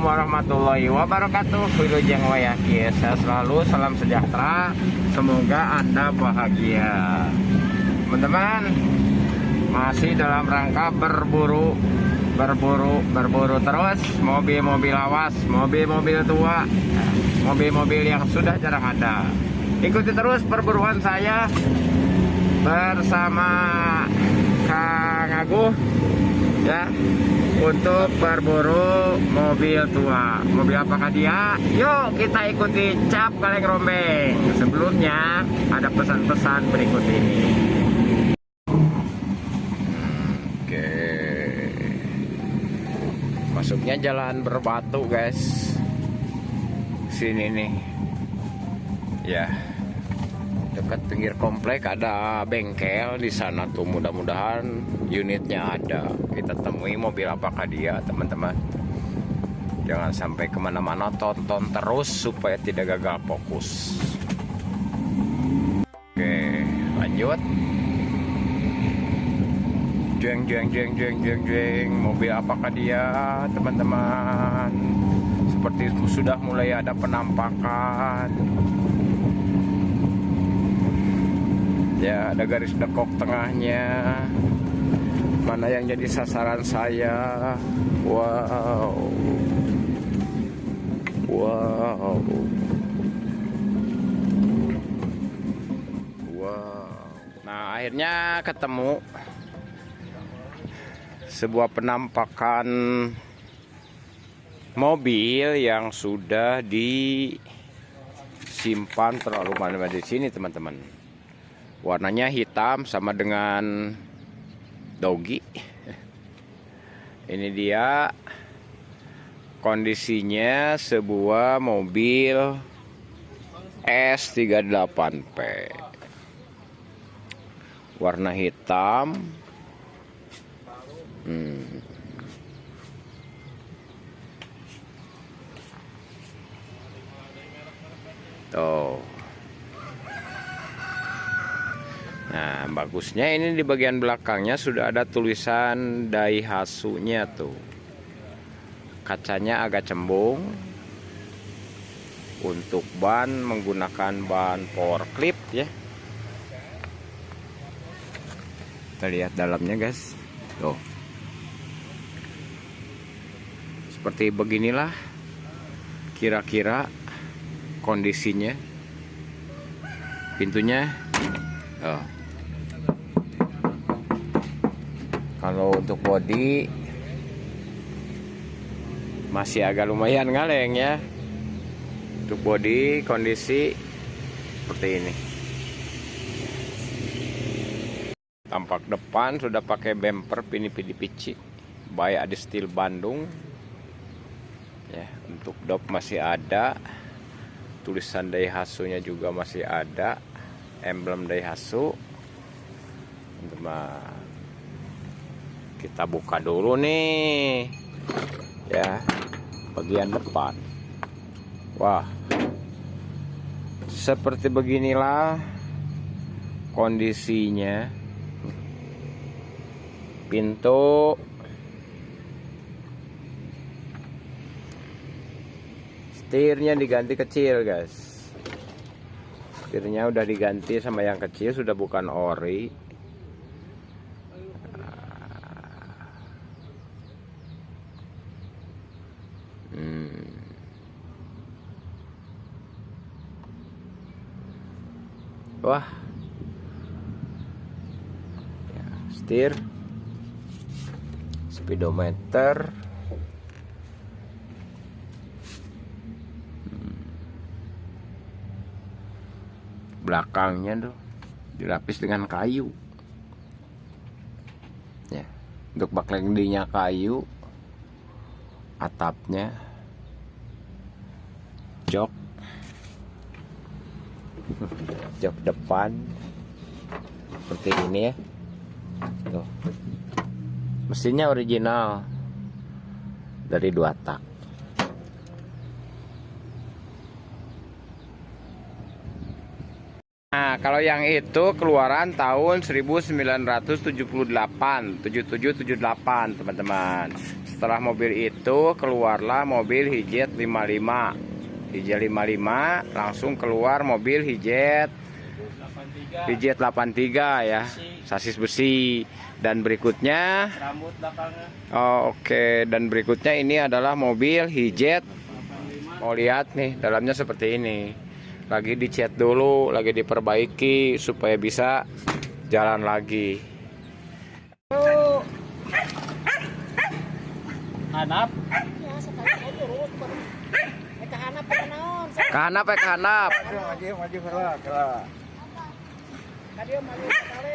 Assalamualaikum warahmatullahi wabarakatuh. Wilujeng Wayaki Saya selalu salam sejahtera. Semoga Anda bahagia. Teman-teman Masih dalam rangka berburu Berburu Berburu terus. Mobil-mobil awas Mobil-mobil tua Mobil-mobil yang sudah jarang ada. Ikuti terus perburuan saya Bersama Kang Aguh Ya untuk berburu mobil tua. Mobil apakah dia? Yuk kita ikuti cap kaleng rombeng. Sebelumnya ada pesan-pesan berikut ini. Oke. Masuknya jalan berbatu guys. Sini nih. Ya dekat pinggir komplek ada bengkel di sana tuh. Mudah-mudahan unitnya ada. Kita temui mobil apakah dia teman-teman. Jangan sampai ke mana-mana tonton terus supaya tidak gagal fokus. Oke lanjut. Jeng jeng jeng jeng jeng jeng. Mobil apakah dia teman-teman? Seperti sudah mulai ada penampakan ya ada garis dekok tengahnya. Mana yang jadi sasaran saya? Wow. Wow. Wow. Nah akhirnya ketemu sebuah penampakan mobil yang sudah disimpan terlalu lama di sini teman-teman warnanya hitam sama dengan dogi. Ini dia kondisinya sebuah mobil S38P warna hitam. Hmm. tuh Nah, bagusnya ini di bagian belakangnya sudah ada tulisan Daihatsu-nya tuh. Kacanya agak cembung. Untuk ban menggunakan ban power clip ya. Kita lihat dalamnya, guys. Tuh. Seperti beginilah kira-kira kondisinya. Pintunya oh. Kalau untuk body masih agak lumayan ngaleng ya. Untuk body kondisi seperti ini. Tampak depan sudah pakai bumper pini pini pici by Adi Steel Bandung. Ya untuk dop masih ada. Tulisan Daihatsu nya juga masih ada. Emblem Daihatsu. Teman kita buka dulu nih. Ya bagian depan. Wah. Seperti beginilah kondisinya. Pintu. Setirnya diganti kecil guys. Setirnya udah diganti sama yang kecil sudah bukan ori wah. Ya, setir. Speedometer. Hmm. belakangnya tuh dilapis dengan kayu. Ya untuk bak lendinya kayu atapnya jok jok depan. Seperti ini ya. Tuh. Mesinnya original. Dari dua tak. Nah kalau yang itu keluaran tahun 1978, 7778 teman-teman. Setelah mobil itu keluarlah mobil Hijet 55. Hijet 55 langsung keluar mobil Hijet Hijet 83 ya, sasis besi. Dan berikutnya Oh, Oke, dan berikutnya ini adalah mobil Hijet. Mau lihat nih, dalamnya seperti ini. Lagi dicat dulu, lagi diperbaiki supaya bisa jalan lagi sekali aja urut baru. Eh, kahanap pa naon. Sa Kahanap ya kahanap. Maju maju gerak gerak kadio mali sekali.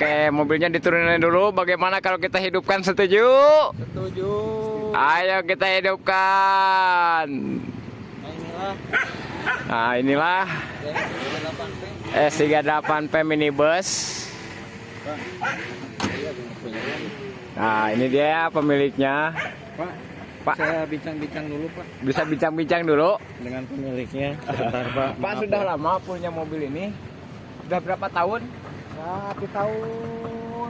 Oke, mobilnya diturunin dulu. Bagaimana kalau kita hidupkan setuju? Setuju Ayo kita hidupkan. Nah inilah Nah, inilah Yang 38 P S38P minibus. Nah, ini dia pemiliknya. Pak Pak. Saya bincang-bincang dulu Pak Bisa bincang-bincang dulu. Dengan pemiliknya Sebentar Pak Pak Maaf, sudah ya. lama punya mobil ini? Sudah berapa tahun? Ya, di tahun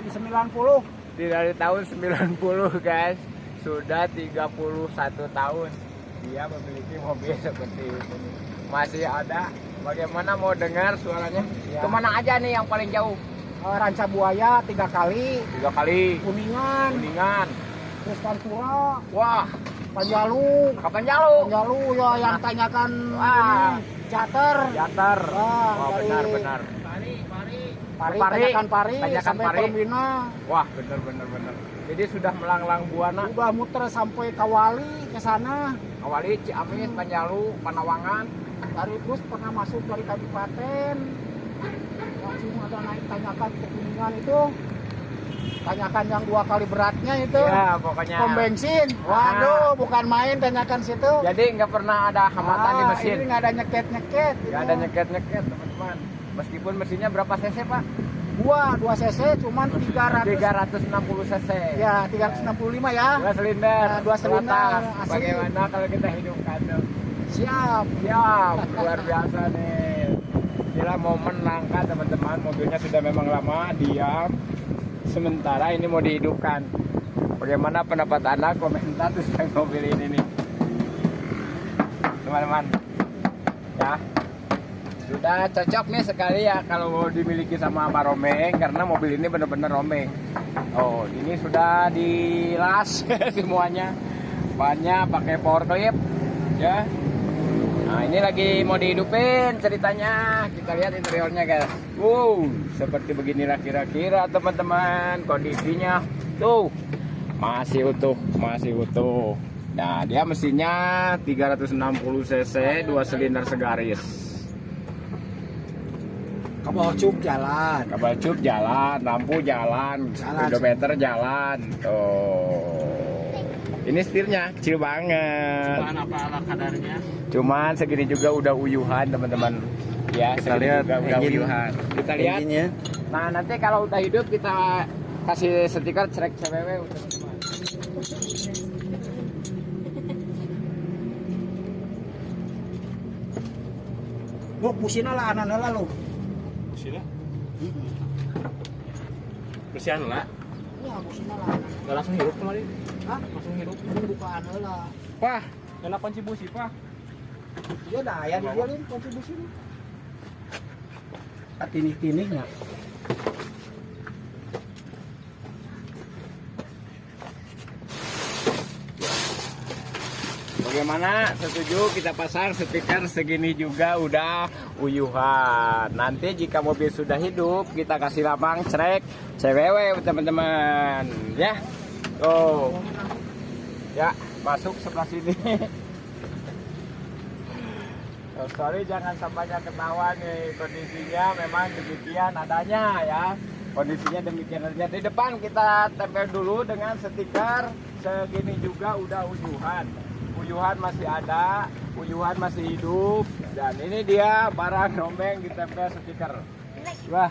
90. Tidak dari tahun 90 guys. Sudah 31 tahun dia memiliki mobil seperti ini. Masih ada. Bagaimana mau dengar suaranya? Ya. Ke mana aja nih yang paling jauh? Eh, Ranca Buaya tiga kali, Tiga kali. Kuningan, Kuningan. terus Pantura, Wah, Panjalu. kapan jauh? Panjalu ya yang tanyakan Ah. Jater. Jatar. Ah, Wah, dari- benar benar. Pari, Pari. tanyakan Pari, Tanyakan sampai Pari. Permina. Wah, benar benar benar. Jadi sudah melanglang buana. Udah muter sampai Kawali ke sana. Awali Ciamis, Panjalu, Panawangan. Dari terus pernah masuk dari kabupaten. Langsung ada naik tanyakan ke Kuningan itu. Tanyakan yang dua kali beratnya itu. Ya, pokoknya. Pom bensin. Waduh, bukan main tanyakan situ. Jadi nggak pernah ada hambatan di Ah, mesin. Ini nggak ada nyeket-nyeket. Nggak ada nyeket-nyeket, teman-teman. Meskipun mesinnya berapa cc, Pak? Dua, dua cc cuman 300. 360 cc. Ya, 365 ya. Dua silinder. Nah, dua silinder. Bagaimana kalau kita hidupkan tuh? Siap. Siap, luar biasa nih. Gila momen langka teman-teman. Mobilnya sudah memang lama diam. Sementara ini mau dihidupkan. Bagaimana pendapat anda? Komentar tentang mobil ini nih, teman-teman. Ya, sudah cocok nih sekali ya kalau dimiliki sama Mbak Romeng karena mobil ini benar-benar Romeng. Oh, ini sudah dilas semuanya. Bannya pakai power clip ya. Nah, ini lagi mau dihidupin ceritanya. Kita lihat interiornya, guys. Wow, seperti beginilah kira-kira teman-teman kondisinya. Tuh, masih utuh, masih utuh. Nah, dia mesinnya 360 cc, dua silinder segaris. Kabel cup jalan. Kabel cup jalan, lampu jalan, Jalan. speedometer jalan. Tuh. Ini setirnya kecil banget. Cuman apa ala kadarnya Cuman segini juga udah uyuhan teman-teman. Ya, Kita segini lihat juga udah engine- uyuhan. Kita lihat. Engine-nya. Nah, nanti kalau udah hidup kita kasih stiker cerek CWW udah teman. Bu, pusina lah anak lah lo. Bersihan lah Iya, pusina lah. Gak langsung hirup kemarin Hah? Langsung hirup Ini buka anak lah. Wah, Kena kunci busi Pak Dia daya di dia nih kontribusi nih. Tinik-tiniknya. bagaimana? Setuju kita pasang stiker segini juga udah uyuhan. Nanti jika mobil sudah hidup, kita kasih lapang cerek CWW teman-teman. Ya. Oh. Ya, masuk sebelah sini. Sorry jangan sampainya ketawa nih kondisinya memang demikian adanya ya. Kondisinya demikian aja. Di depan kita tempel dulu dengan stiker segini juga udah uyuhan. Uyuhan masih ada, uyuhan masih hidup dan ini dia barang rombeng ditempel stiker. Wah,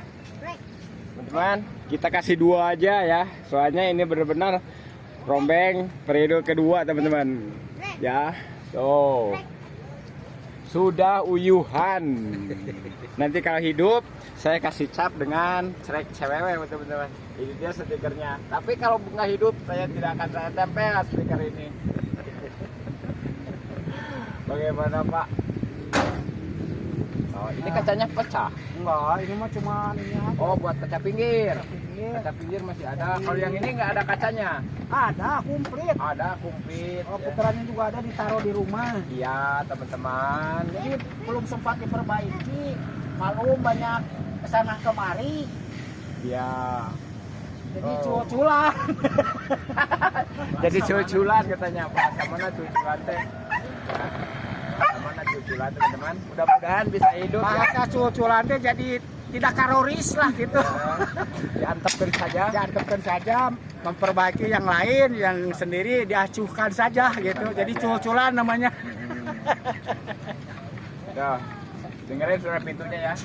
teman-teman kita kasih dua aja ya. Soalnya ini benar-benar rombeng periode kedua teman-teman. Ya, tuh sudah uyuhan. Nanti kalau hidup saya kasih cap dengan cerek cewek teman-teman. Ini dia stikernya. Tapi kalau bunga hidup saya tidak akan saya tempel stiker ini. Bagaimana Pak? Oh, ini kacanya pecah. Enggak, ini mah cuma ini aja. Oh, buat kaca pinggir. Pinggir. Kaca pinggir masih ada. Kalau yang ini nggak ada kacanya. Ada, komplit. Ada kumplit. Oh, ya. putarannya juga ada ditaruh di rumah. Iya, teman-teman. Jadi belum sempat diperbaiki. Malum banyak ke sana kemari. Iya. Jadi Oh. cul-culan. Jadi cuculan katanya Pak. Mana cuculan teh? Ya. Cuculan teman-teman? Mudah-mudahan bisa hidup ya. Bahasa cul-culan teh jadi tidak karoris lah gitu. Ya. Diantepkan saja. Diantepkan saja memperbaiki yang lain, yang sendiri diacuhkan saja gitu. Jadi cul-culan namanya. Tuh. Dengerin suara pintunya ya.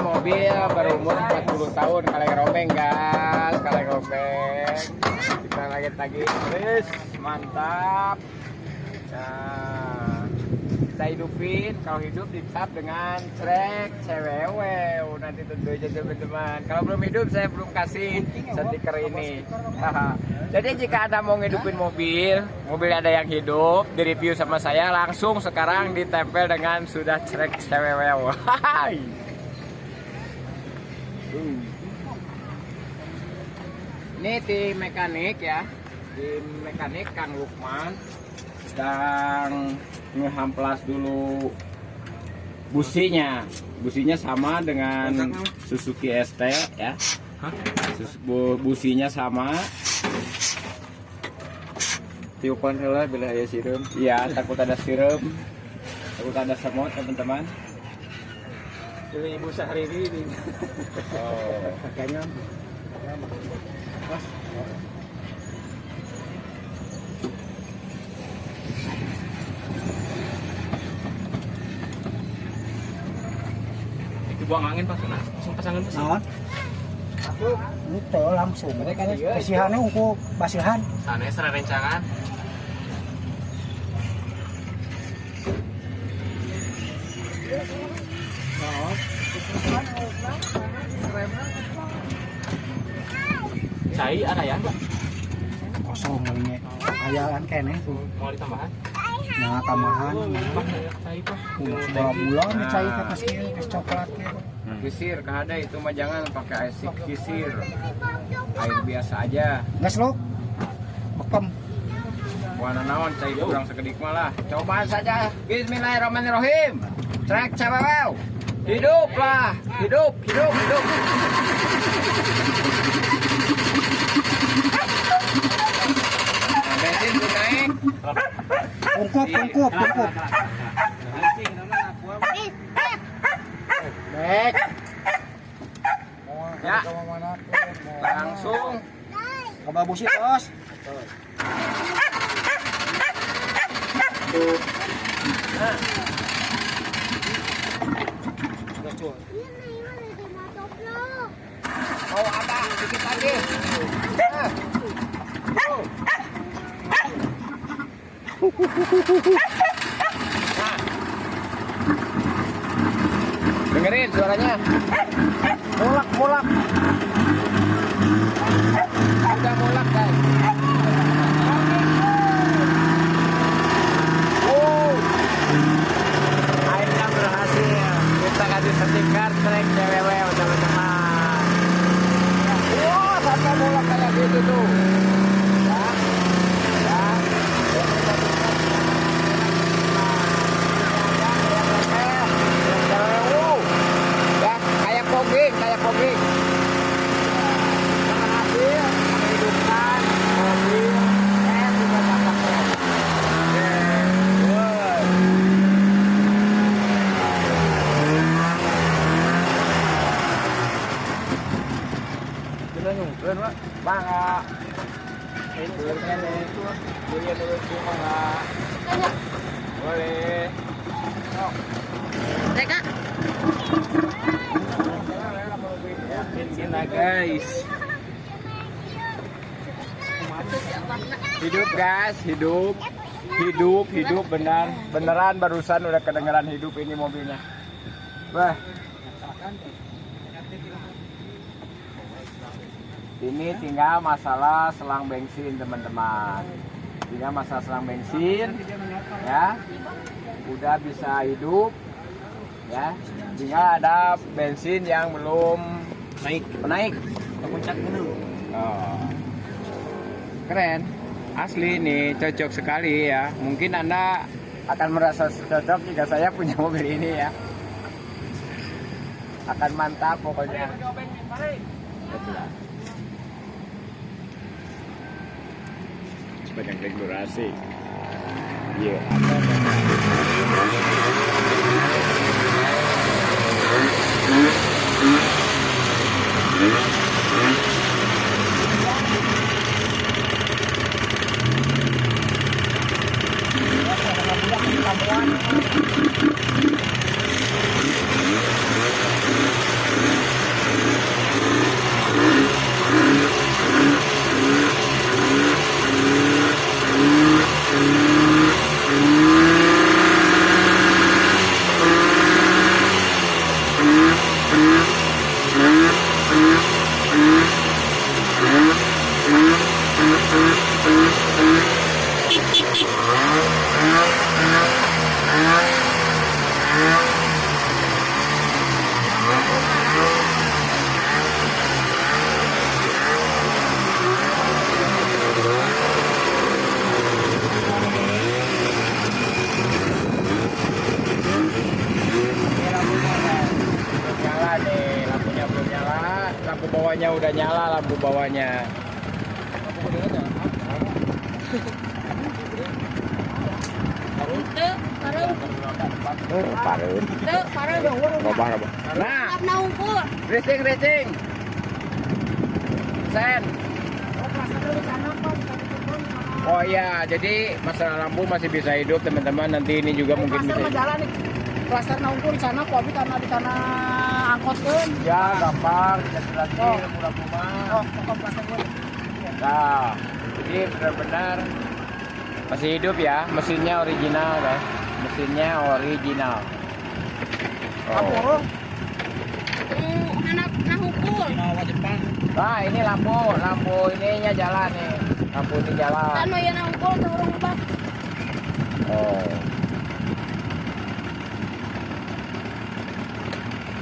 Mobil berumur 40 tahun kaleng rombeng gas, kaleng rombeng. Kita lagi. Tagi terus mantap. Nah, kita hidupin kalau hidup dicap dengan cerek cewewe nanti tentu aja teman-teman. Kalau belum hidup saya belum kasih stiker ini. Jadi jika anda mau ngidupin mobil mobil ada yang hidup di review sama saya langsung sekarang ditempel dengan sudah cerek cewewe Hai. Hmm. Ini tim mekanik ya. Tim mekanik Kang Lukman sedang ngehamplas dulu businya. Businya sama dengan Suzuki ST ya. Businya sama. Tiupan heula bila aya sireum. ya takut ada sirup takut ada semut teman-teman. Ini ibu sehari ini. oh. Kayaknya buang angin pas kena. Langsung pasangan mesin. naon? Itu langsung. Basihannya uku basihan. Sana serah Cai ada ya? Kosong kalinya. Ayaan kene tuh. Mau ditambahan? Nah, tambahan. Pak, cai pak. Dua bulan dicai ke kasih es coklat ke. kisir kada itu mah jangan pakai air kisir air biasa aja Gas lo. Bekem. warna naon cai kurang sekedik malah cobaan saja Bismillahirrahmanirrahim trek cewew hiduplah hidup hidup hidup Ungkup, ungkup, ungkup. Ya. langsung Coba busi terus. mau apa dikit lagi Nah. Tuh. Dengerin suaranya. Mulak mulak. Udah mulak guys. Wow. akhirnya berhasil. Kita kasih trek teman-teman. Sampai mulak kayak gitu ya ya Ya, kayak poging, kayak poging. Berhasil menghidupkan guys. Hidup guys, hidup. Hidup, benar. Beneran barusan udah kedengeran hidup ini mobilnya. Wah. Ini tinggal masalah selang bensin teman-teman. Tinggal masalah selang bensin ya. Udah bisa hidup ya. Tinggal ada bensin yang belum naik naik ke puncak gunung. Oh. Keren. Asli nih cocok sekali ya. Mungkin Anda akan merasa cocok jika saya punya mobil ini ya. Akan mantap pokoknya. Sepanjang regulasi. Iya, belum nyala nih lampunya belum nyala lampu udah nyala lampu bawahnya. Nah racing racing. Sen. Oh iya jadi masalah lampu masih bisa hidup teman-teman. Nanti ini juga mungkin Klaster bisa jalan nih. Klaster naungkur di sana, kok karena di sana angkot kan. ya gampang jadi lagi Oh. lampu mah Oh, pokok gue. Nah, jadi benar-benar masih hidup ya, mesinnya original guys, mesinnya original. Lampu Oh. orang. Hmm, hanap na ukur. Nah ini lampu, lampu ininya jalan nih, lampu ini jalan. Ano yan ang ukur, turong ba? Oh.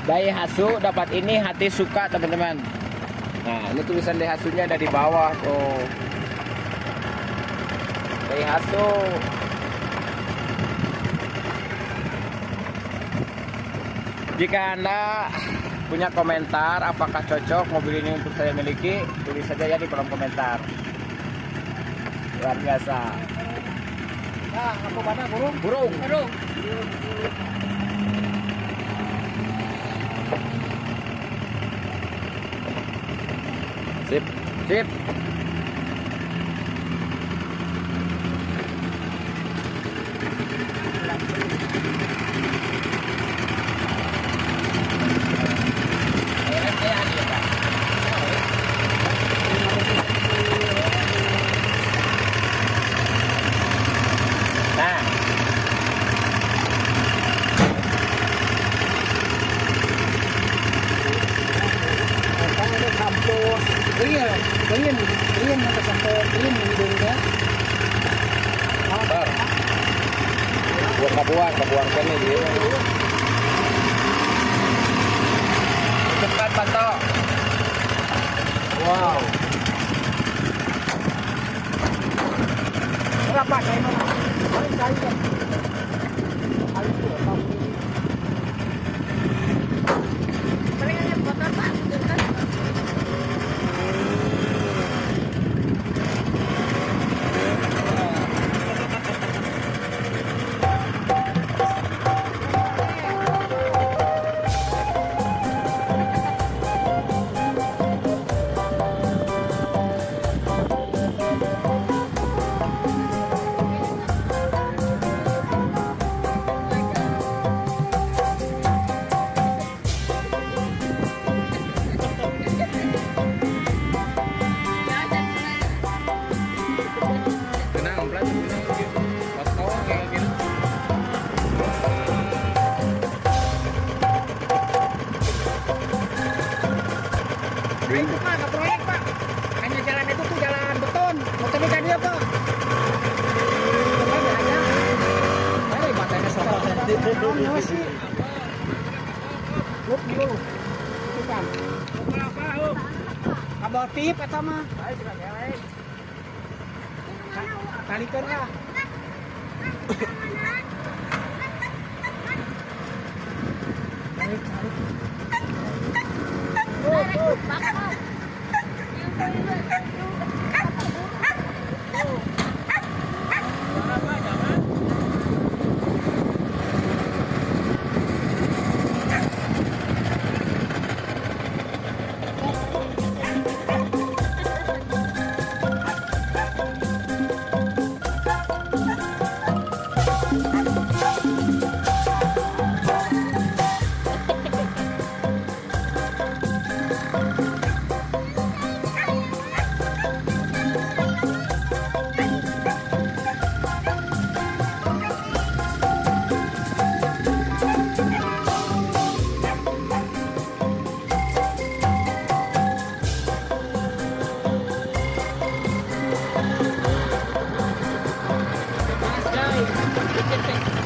Daihatsu dapat ini hati suka teman-teman. Nah ini tulisan Daihatsunya ada di bawah tuh. Daihatsu. Jika anda punya komentar apakah cocok mobil ini untuk saya miliki, tulis saja ya di kolom komentar. Luar biasa. Nah, lampu mana burung? Burung. Turong. Sip, sip. Paling 知道吗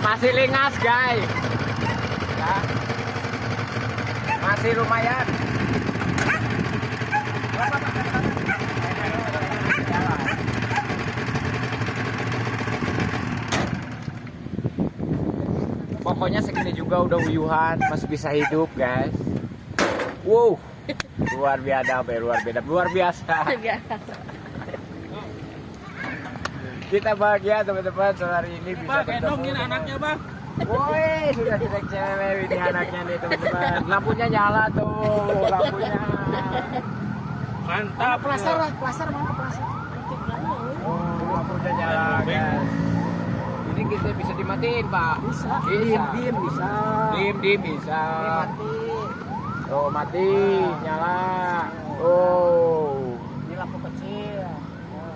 Masih lingas, guys. Ya. Masih lumayan. Pokoknya segini juga udah uyuhan, masih bisa hidup, guys. Wow, luar biasa, luar biasa, luar biasa. Kita bahagia teman-teman hari ini bisa bertemu. anaknya bang. Woi, sudah direk cewek ini anaknya nih teman-teman. Lampunya nyala tuh, lampunya. Mantap. Plaster lah, plaster mana plaster? Oh, lampunya nyala, guys. Ini kita bisa dimatiin, Pak. Bisa. Bisa. Diem, diem bisa. Dim, dim bisa. Mati. Oh, mati, nyala. Oh.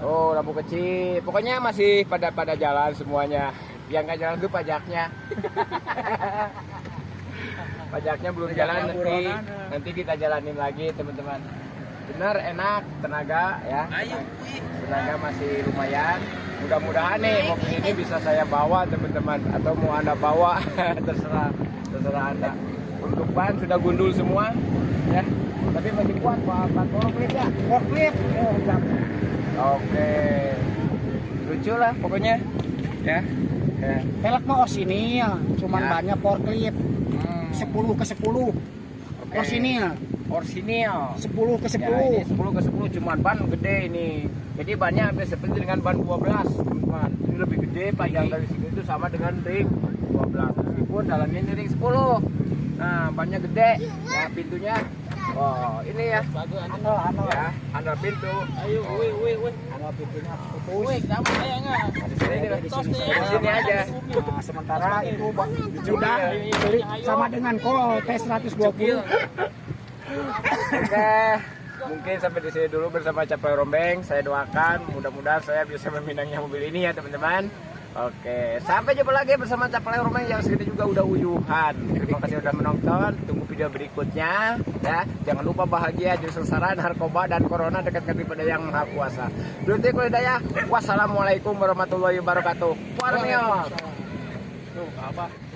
Oh, lampu kecil. Pokoknya masih pada pada jalan semuanya. Yang nggak jalan itu pajaknya. pajaknya belum jalan nanti nanti kita jalanin lagi teman-teman. Bener enak tenaga ya. Tenaga masih lumayan. Mudah-mudahan nih mobil ini bisa saya bawa teman-teman atau mau anda bawa terserah terserah anda. Untuk ban sudah gundul semua ya. Tapi masih kuat pak ban forklift ya. Forklift. Oh. Oke. Lucu lah pokoknya. Ya. ya. Pelek mah osinil, cuman Ya. banyak forklift. Hmm. 10 ke 10. Oke. Osinil, Orsinil. 10 ke 10. Ya, ini 10 ke 10 cuman ban gede ini. Jadi bannya hampir seperti dengan ban 12, teman-teman. Ini lebih gede, panjang dari sini itu sama dengan ring 12. Meskipun dalamnya ini ring 10. Nah, bannya gede. Ya, pintunya Oh, ini ya. Ano, ano. Ya, handle pintu. Ayo, woi, woi, woi. Ano pintunya putus. Woi, kamu saya nggak? Di sini, Di di sini, di sini aja. Nah, sementara itu sudah Ayo, beli ayo. sama dengan kol T120. Oke, mungkin sampai di sini dulu bersama Capai Rombeng. Saya doakan mudah-mudahan saya bisa meminangnya mobil ini ya teman-teman. Oke, sampai jumpa lagi bersama Capai Rombeng yang segini juga udah uyuhan. Terima kasih sudah menonton. Tunggu video berikutnya ya. Jangan lupa bahagia jadi sengsara narkoba dan corona dekat daripada yang maha kuasa. Berarti kuliah Wassalamualaikum warahmatullahi wabarakatuh. Warmios. Tuh, apa?